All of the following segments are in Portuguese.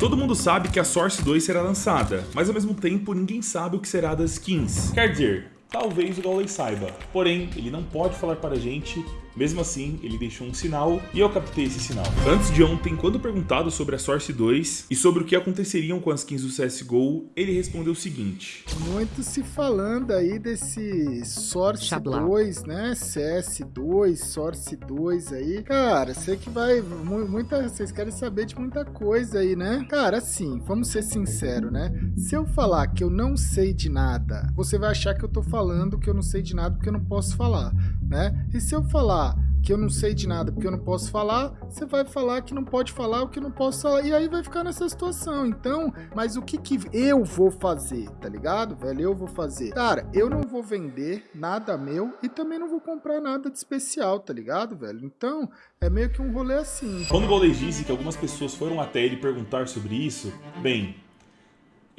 Todo mundo sabe que a Source 2 será lançada, mas ao mesmo tempo ninguém sabe o que será das skins. Quer dizer, talvez o Gaules saiba, porém ele não pode falar para a gente mesmo assim, ele deixou um sinal e eu captei esse sinal. Antes de ontem, quando perguntado sobre a Source 2 e sobre o que aconteceriam com as skins do CSGO, ele respondeu o seguinte. Muito se falando aí desse Source Chablau. 2, né? CS2, Source 2 aí. Cara, sei que vai... Muita, vocês querem saber de muita coisa aí, né? Cara, assim, vamos ser sinceros, né? Se eu falar que eu não sei de nada, você vai achar que eu tô falando que eu não sei de nada porque eu não posso falar, né? E se eu falar falar que eu não sei de nada porque eu não posso falar, você vai falar que não pode falar o que não posso falar, e aí vai ficar nessa situação. Então, mas o que que eu vou fazer, tá ligado, velho? Eu vou fazer. Cara, eu não vou vender nada meu e também não vou comprar nada de especial, tá ligado, velho? Então, é meio que um rolê assim. Quando o Golden disse que algumas pessoas foram até ele perguntar sobre isso, bem,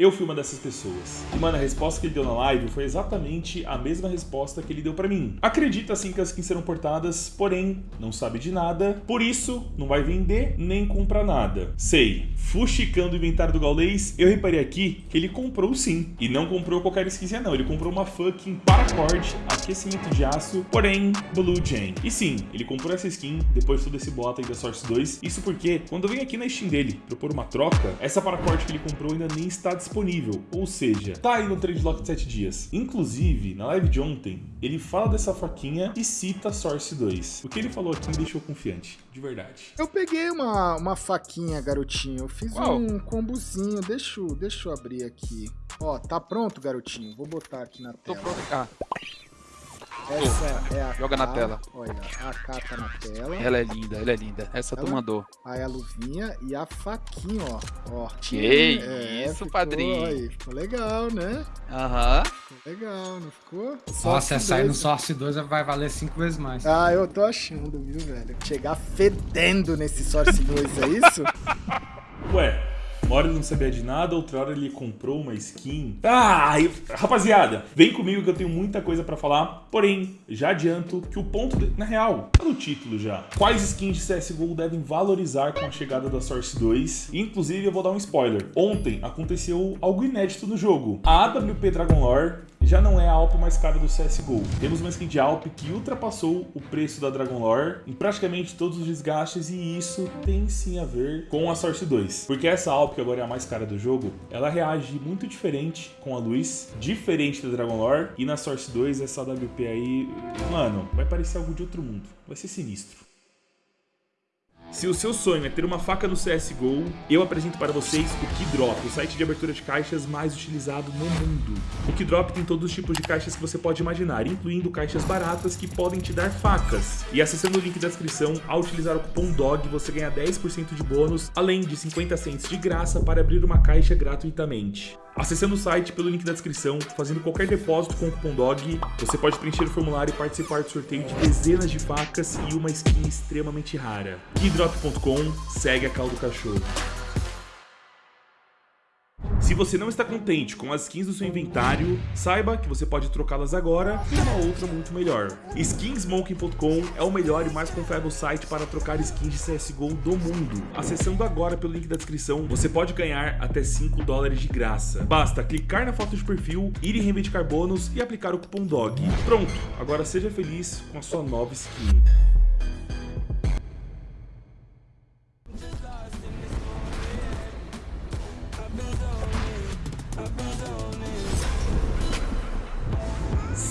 eu fui uma dessas pessoas. E, mano, a resposta que ele deu na live foi exatamente a mesma resposta que ele deu pra mim. Acredita sim que as skins serão portadas, porém, não sabe de nada, por isso, não vai vender nem comprar nada. Sei, fuxicando o inventário do Gaulês, eu reparei aqui que ele comprou sim. E não comprou qualquer skinzinha não, ele comprou uma fucking paracord, aquecimento de aço, porém, Blue Jane. E sim, ele comprou essa skin depois de todo esse bota aí da Source 2. Isso porque, quando eu venho aqui na Steam dele propor uma troca, essa paracord que ele comprou ainda nem está disponível disponível, ou seja, tá aí no trade lock de 7 dias. Inclusive, na live de ontem, ele fala dessa faquinha e cita Source 2. O que ele falou aqui me deixou confiante, de verdade. Eu peguei uma, uma faquinha, garotinho. Eu fiz Uau. um combozinho. Deixa, eu, deixa eu abrir aqui. Ó, tá pronto, garotinho? Vou botar aqui na tela. Tô pronto. Ah. Essa é a Joga K, na tela. Olha, a K tá na tela. Ela é linda, ela é linda. Essa ela, tu mandou. Aí a luvinha e a faquinha, ó. ó. Que é, isso, ficou, padrinho. Aí, ficou legal, né? Aham. Ficou legal, não ficou? Nossa, essa aí no Source 2 vai valer 5 vezes mais. Ah, eu tô achando, viu, velho? Chegar fedendo nesse Source 2, é isso? Ué, uma hora ele não sabia de nada, outra hora ele comprou uma skin. Ah, rapaziada, vem comigo que eu tenho muita coisa pra falar. Porém, já adianto que o ponto, de, na real, tá no título já. Quais skins de CSGO devem valorizar com a chegada da Source 2? Inclusive, eu vou dar um spoiler. Ontem aconteceu algo inédito no jogo. A AWP Dragon Lore já não é a Alp mais cara do CSGO. Temos uma skin de Alp que ultrapassou o preço da Dragon Lore em praticamente todos os desgastes e isso tem sim a ver com a Source 2. Porque essa Alp, que agora é a mais cara do jogo, ela reage muito diferente com a luz, diferente da Dragon Lore e na Source 2 essa AWP aí, mano, vai parecer algo de outro mundo. Vai ser sinistro. Se o seu sonho é ter uma faca no CSGO, eu apresento para vocês o Keydrop, o site de abertura de caixas mais utilizado no mundo. O Keydrop tem todos os tipos de caixas que você pode imaginar, incluindo caixas baratas que podem te dar facas. E acessando o link da descrição, ao utilizar o cupom DOG, você ganha 10% de bônus, além de 50 cents de graça para abrir uma caixa gratuitamente. Acessando o site pelo link da descrição, fazendo qualquer depósito com o cupom DOG, você pode preencher o formulário e participar do sorteio de dezenas de facas e uma skin extremamente rara. Keydrop.com, segue a caldo cachorro. Se você não está contente com as skins do seu inventário, saiba que você pode trocá-las agora por uma outra muito melhor. Skinsmoking.com é o melhor e mais confiável site para trocar skins de CSGO do mundo. Acessando agora pelo link da descrição, você pode ganhar até 5 dólares de graça. Basta clicar na foto de perfil, ir em reivindicar bônus e aplicar o cupom DOG. Pronto, agora seja feliz com a sua nova skin.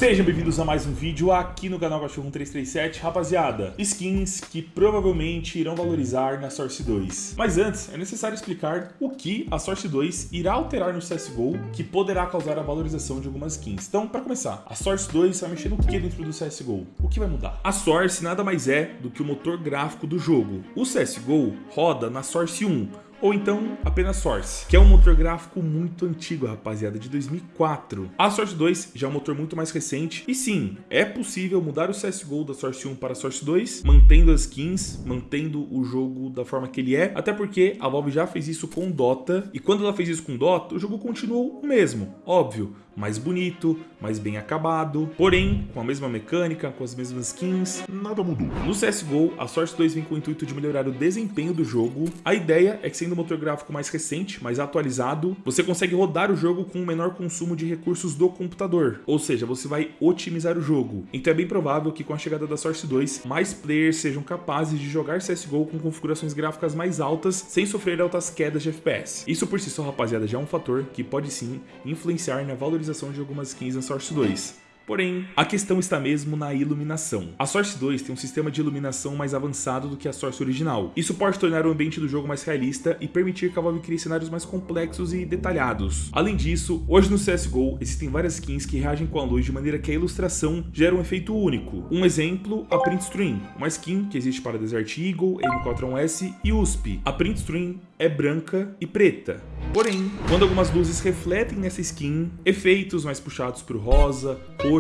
Sejam bem-vindos a mais um vídeo aqui no canal Cachorro 1337. Rapaziada, skins que provavelmente irão valorizar na Source 2. Mas antes, é necessário explicar o que a Source 2 irá alterar no CSGO que poderá causar a valorização de algumas skins. Então, para começar, a Source 2 vai mexer no que dentro do CSGO? O que vai mudar? A Source nada mais é do que o motor gráfico do jogo. O CSGO roda na Source 1, ou então apenas Source, que é um motor gráfico muito antigo, rapaziada, de 2004. A Source 2 já é um motor muito mais recente, e sim, é possível mudar o CSGO da Source 1 para a Source 2, mantendo as skins, mantendo o jogo da forma que ele é, até porque a Valve já fez isso com Dota, e quando ela fez isso com Dota, o jogo continuou o mesmo, óbvio, mais bonito, mais bem acabado, porém, com a mesma mecânica, com as mesmas skins, nada mudou. No CSGO, a Source 2 vem com o intuito de melhorar o desempenho do jogo. A ideia é que sendo um motor gráfico mais recente, mais atualizado, você consegue rodar o jogo com um menor consumo de recursos do computador, ou seja, você vai otimizar o jogo. Então é bem provável que com a chegada da Source 2, mais players sejam capazes de jogar CSGO com configurações gráficas mais altas, sem sofrer altas quedas de FPS. Isso por si só, rapaziada, já é um fator que pode sim influenciar na valorização de algumas skins na Source 2. Porém, a questão está mesmo na iluminação. A Source 2 tem um sistema de iluminação mais avançado do que a Source original. Isso pode tornar o ambiente do jogo mais realista e permitir que a Valve crie cenários mais complexos e detalhados. Além disso, hoje no CSGO existem várias skins que reagem com a luz de maneira que a ilustração gera um efeito único. Um exemplo, a Print Stream, uma skin que existe para Desert Eagle, M4A1S e USP. A Print Stream é branca e preta. Porém, quando algumas luzes refletem nessa skin, efeitos mais puxados para o rosa, roxo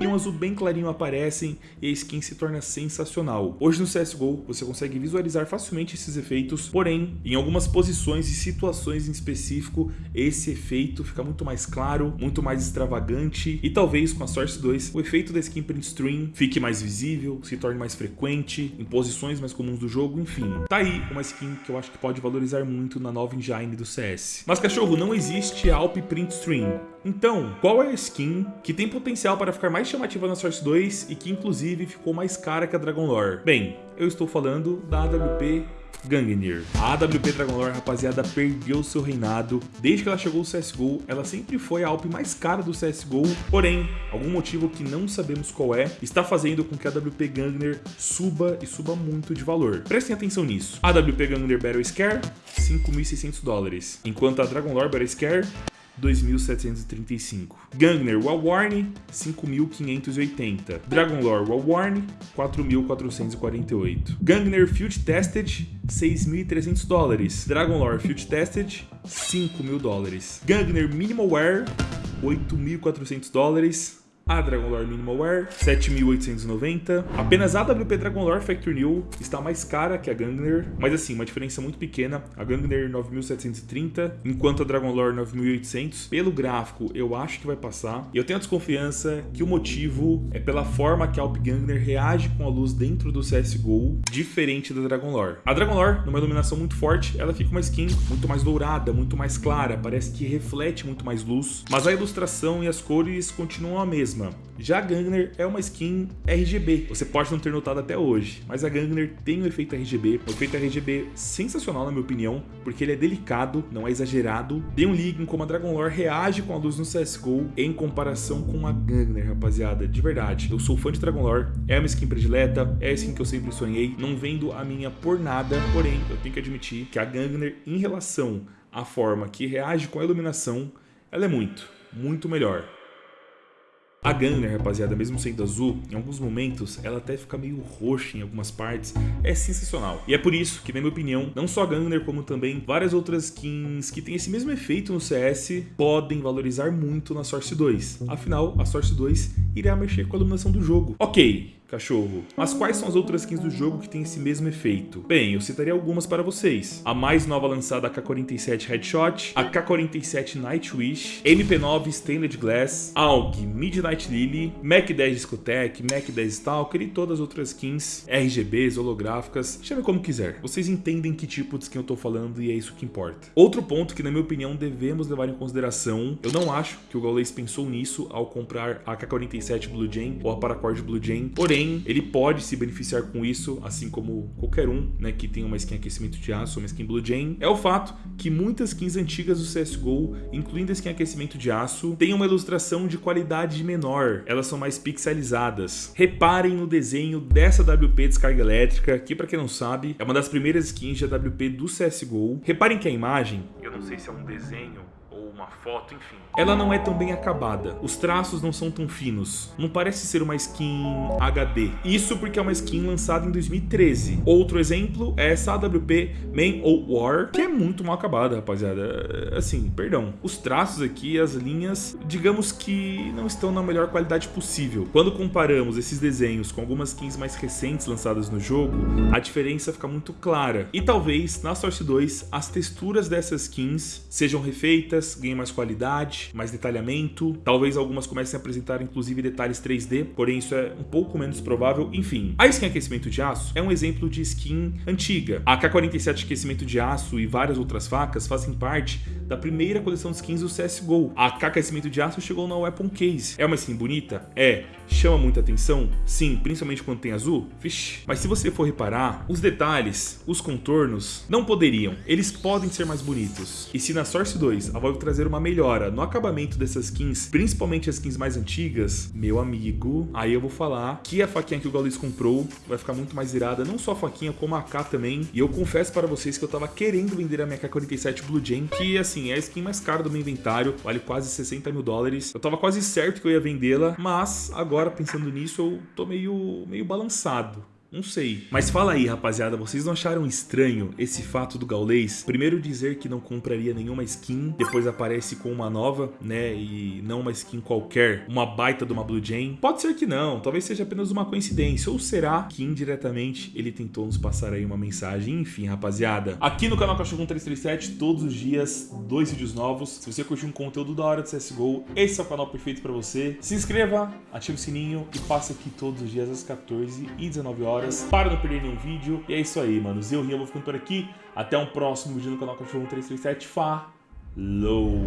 e um azul bem clarinho aparecem e a skin se torna sensacional. Hoje no CSGO você consegue visualizar facilmente esses efeitos, porém, em algumas posições e situações em específico, esse efeito fica muito mais claro, muito mais extravagante e talvez com a Source 2 o efeito da skin print stream fique mais visível, se torne mais frequente, em posições mais comuns do jogo, enfim. Tá aí uma skin que eu acho que pode valorizar muito na nova engine do CS. Mas cachorro, não existe Alp Print Stream. Então, qual é a skin que tem potencial para ficar mais chamativa na Source 2 e que inclusive ficou mais cara que a Dragon Lore? Bem, eu estou falando da AWP Gangnir. A AWP Dragon Lore, rapaziada, perdeu seu reinado. Desde que ela chegou ao CSGO, ela sempre foi a Alp mais cara do CSGO, porém, algum motivo que não sabemos qual é, está fazendo com que a AWP Gangnir suba e suba muito de valor. Prestem atenção nisso. A AWP Gangnir Battle Scare, 5.600 dólares, enquanto a Dragon Lore Battle Scare 2.735. Gangner Warwarne, 5.580. Dragonlore Warwarne, 4.448. Gangner Field Tested, 6.300 dólares. Dragonlore Field Tested, 5.000 dólares. Gangner Minimalware, 8.400 dólares a Dragon Lore Minimal Wear, 7.890. Apenas a AWP Dragon Lore Factory New está mais cara que a Gangner, mas assim, uma diferença muito pequena. A Gangner 9.730, enquanto a Dragon Lore 9.800. Pelo gráfico, eu acho que vai passar. E eu tenho a desconfiança que o motivo é pela forma que a Alp Gangner reage com a luz dentro do CSGO, diferente da Dragon Lore. A Dragon Lore, numa iluminação muito forte, ela fica uma skin muito mais dourada, muito mais clara, parece que reflete muito mais luz, mas a ilustração e as cores continuam a mesma mesma. Já a Gangner é uma skin RGB, você pode não ter notado até hoje, mas a Gangner tem um efeito RGB, um efeito RGB sensacional na minha opinião, porque ele é delicado, não é exagerado. Tem um link em como a Dragon Lore reage com a luz no CSGO em comparação com a Gangner, rapaziada, de verdade. Eu sou fã de Dragon Lore, é uma skin predileta, é a skin que eu sempre sonhei, não vendo a minha por nada, porém eu tenho que admitir que a Gangner em relação à forma que reage com a iluminação, ela é muito, muito melhor. A Gunner, rapaziada, mesmo sendo azul, em alguns momentos ela até fica meio roxa em algumas partes, é sensacional. E é por isso que, na minha opinião, não só a Gunner, como também várias outras skins que têm esse mesmo efeito no CS, podem valorizar muito na Source 2. Afinal, a Source 2 irá mexer com a iluminação do jogo. Ok, cachorro. Mas quais são as outras skins do jogo que têm esse mesmo efeito? Bem, eu citaria algumas para vocês. A mais nova lançada, a K-47 Headshot, a K-47 Nightwish, MP9 Stained Glass, AUG Midnight Lily, Mac 10 Discotech, Mac 10 Stalker e todas as outras skins RGBs, holográficas, chame como quiser. Vocês entendem que tipo de skin eu tô falando e é isso que importa. Outro ponto que na minha opinião devemos levar em consideração, eu não acho que o Gaules pensou nisso ao comprar a K-47 Blue Jane ou a Paracord Blue Jane, porém Porém, ele pode se beneficiar com isso, assim como qualquer um né, que tem uma skin aquecimento de aço, uma skin Blue Jane. É o fato que muitas skins antigas do CSGO, incluindo a skin aquecimento de aço, têm uma ilustração de qualidade menor. Elas são mais pixelizadas. Reparem no desenho dessa WP descarga elétrica, que para quem não sabe, é uma das primeiras skins de AWP do CSGO. Reparem que a imagem, eu não sei se é um desenho uma foto, enfim. Ela não é tão bem acabada, os traços não são tão finos, não parece ser uma skin HD. Isso porque é uma skin lançada em 2013. Outro exemplo é essa AWP Man ou War, que é muito mal acabada, rapaziada. Assim, perdão. Os traços aqui, as linhas, digamos que não estão na melhor qualidade possível. Quando comparamos esses desenhos com algumas skins mais recentes lançadas no jogo, a diferença fica muito clara. E talvez, na Source 2, as texturas dessas skins sejam refeitas, ganhem mais qualidade, mais detalhamento. Talvez algumas comecem a apresentar inclusive detalhes 3D, porém isso é um pouco menos provável. Enfim, a skin aquecimento de aço é um exemplo de skin antiga. A K-47 aquecimento de aço e várias outras facas fazem parte da primeira coleção de skins do CSGO. A K aquecimento de aço chegou na Weapon Case. É uma skin bonita? É. Chama muita atenção? Sim, principalmente quando tem azul? Vixe. Mas se você for reparar, os detalhes, os contornos, não poderiam. Eles podem ser mais bonitos. E se na Source 2 a Valve trazer uma melhora no acabamento dessas skins, principalmente as skins mais antigas, meu amigo, aí eu vou falar que a faquinha que o Gaules comprou vai ficar muito mais irada, não só a faquinha, como a K também. E eu confesso para vocês que eu tava querendo vender a minha K47 Blue Jam, que assim, é a skin mais cara do meu inventário, vale quase 60 mil dólares. Eu tava quase certo que eu ia vendê-la, mas agora pensando nisso eu tô meio, meio balançado. Não sei. Mas fala aí, rapaziada, vocês não acharam estranho esse fato do Gaulês? Primeiro dizer que não compraria nenhuma skin, depois aparece com uma nova, né? E não uma skin qualquer, uma baita de uma Blue Jane. Pode ser que não, talvez seja apenas uma coincidência. Ou será que indiretamente ele tentou nos passar aí uma mensagem? Enfim, rapaziada. Aqui no canal Cachorro 337, todos os dias, dois vídeos novos. Se você curtiu um conteúdo da hora de CSGO, esse é o canal perfeito pra você. Se inscreva, ative o sininho e passe aqui todos os dias às 14 e 19 horas horas, para não perder nenhum vídeo. E é isso aí, manos. Eu, vou ficando por aqui. Até um próximo vídeo no canal Cachorro 337. Falou!